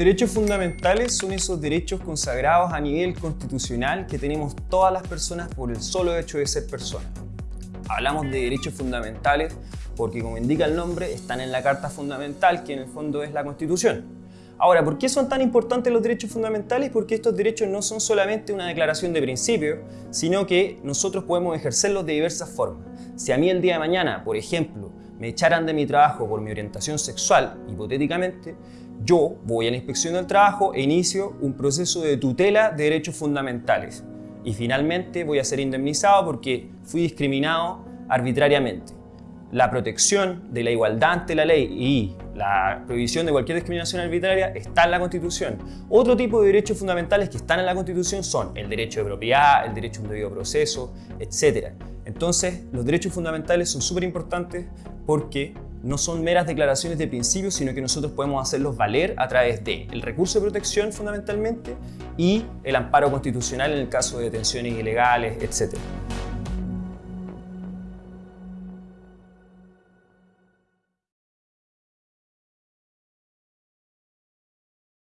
derechos fundamentales son esos derechos consagrados a nivel constitucional que tenemos todas las personas por el solo hecho de ser personas. Hablamos de derechos fundamentales porque, como indica el nombre, están en la Carta Fundamental, que en el fondo es la Constitución. Ahora, ¿por qué son tan importantes los derechos fundamentales? Porque estos derechos no son solamente una declaración de principio, sino que nosotros podemos ejercerlos de diversas formas. Si a mí el día de mañana, por ejemplo, me echaran de mi trabajo por mi orientación sexual, hipotéticamente, yo voy a la inspección del trabajo e inicio un proceso de tutela de derechos fundamentales. Y finalmente voy a ser indemnizado porque fui discriminado arbitrariamente. La protección de la igualdad ante la ley y la prohibición de cualquier discriminación arbitraria está en la Constitución. Otro tipo de derechos fundamentales que están en la Constitución son el derecho de propiedad, el derecho a un debido proceso, etc. Entonces, los derechos fundamentales son súper importantes porque no son meras declaraciones de principios, sino que nosotros podemos hacerlos valer a través de el recurso de protección fundamentalmente y el amparo constitucional en el caso de detenciones ilegales, etc.